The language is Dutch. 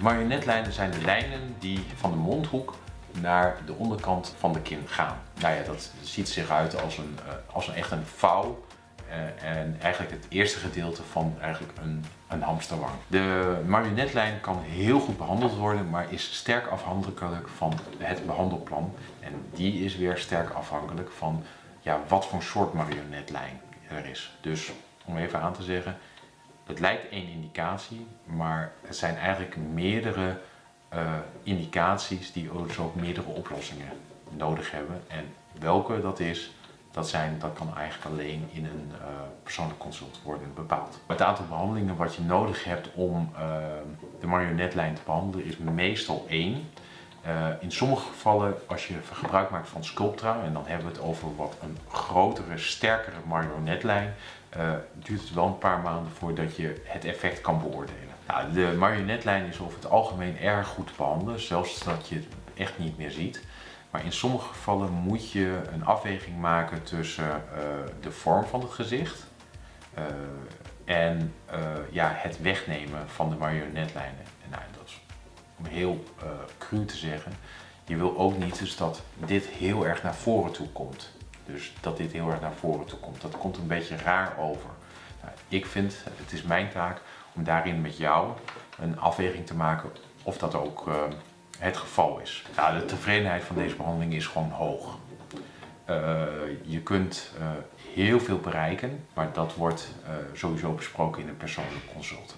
Marionetlijnen zijn de lijnen die van de mondhoek naar de onderkant van de kin gaan. Nou ja, dat ziet zich uit als een, uh, als een echt een vouw. Uh, en eigenlijk het eerste gedeelte van eigenlijk een, een hamsterwang. De marionetlijn kan heel goed behandeld worden, maar is sterk afhankelijk van het behandelplan. En die is weer sterk afhankelijk van ja, wat voor soort marionetlijn er is. Dus om even aan te zeggen, het lijkt één indicatie, maar het zijn eigenlijk meerdere uh, indicaties die dus ook meerdere oplossingen nodig hebben. En welke dat is, dat, zijn, dat kan eigenlijk alleen in een uh, persoonlijk consult worden bepaald. Het aantal behandelingen wat je nodig hebt om uh, de marionetlijn te behandelen is meestal één. Uh, in sommige gevallen, als je gebruik maakt van Sculptra, en dan hebben we het over wat een grotere, sterkere marionetlijn, uh, duurt het wel een paar maanden voordat je het effect kan beoordelen. Nou, de marionetlijn is over het algemeen erg goed te behandelen, zelfs dat je het echt niet meer ziet. Maar in sommige gevallen moet je een afweging maken tussen uh, de vorm van het gezicht en ja, het wegnemen van de marionetlijnen. En nou, dat is om heel uh, cru te zeggen, je wil ook niet dus dat dit heel erg naar voren toe komt. Dus dat dit heel erg naar voren toe komt. Dat komt een beetje raar over. Nou, ik vind, het is mijn taak om daarin met jou een afweging te maken of dat ook uh, het geval is. De tevredenheid van deze behandeling is gewoon hoog. Uh, je kunt heel veel bereiken, maar dat wordt sowieso besproken in een persoonlijk consult.